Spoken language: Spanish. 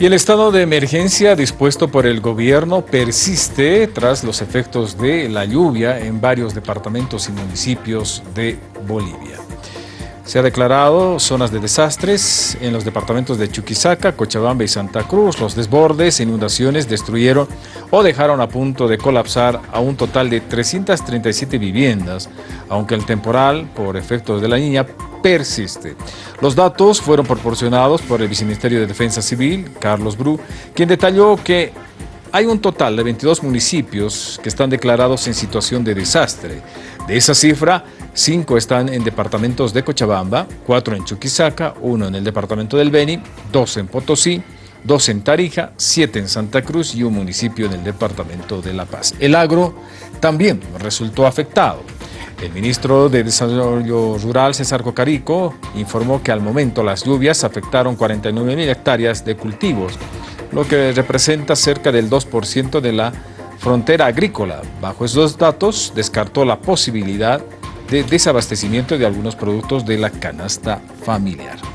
Y el estado de emergencia dispuesto por el gobierno persiste tras los efectos de la lluvia en varios departamentos y municipios de Bolivia. Se ha declarado zonas de desastres en los departamentos de Chuquisaca, Cochabamba y Santa Cruz. Los desbordes e inundaciones destruyeron o dejaron a punto de colapsar a un total de 337 viviendas, aunque el temporal, por efectos de la niña, persiste. Los datos fueron proporcionados por el Viceministerio de Defensa Civil, Carlos Bru, quien detalló que hay un total de 22 municipios que están declarados en situación de desastre. De esa cifra, 5 están en departamentos de Cochabamba, 4 en Chuquisaca, 1 en el departamento del Beni, 2 en Potosí, 2 en Tarija, 7 en Santa Cruz y un municipio en el departamento de La Paz. El agro también resultó afectado. El ministro de Desarrollo Rural, César Cocarico, informó que al momento las lluvias afectaron 49 mil hectáreas de cultivos, lo que representa cerca del 2% de la frontera agrícola. Bajo esos datos, descartó la posibilidad de desabastecimiento de algunos productos de la canasta familiar.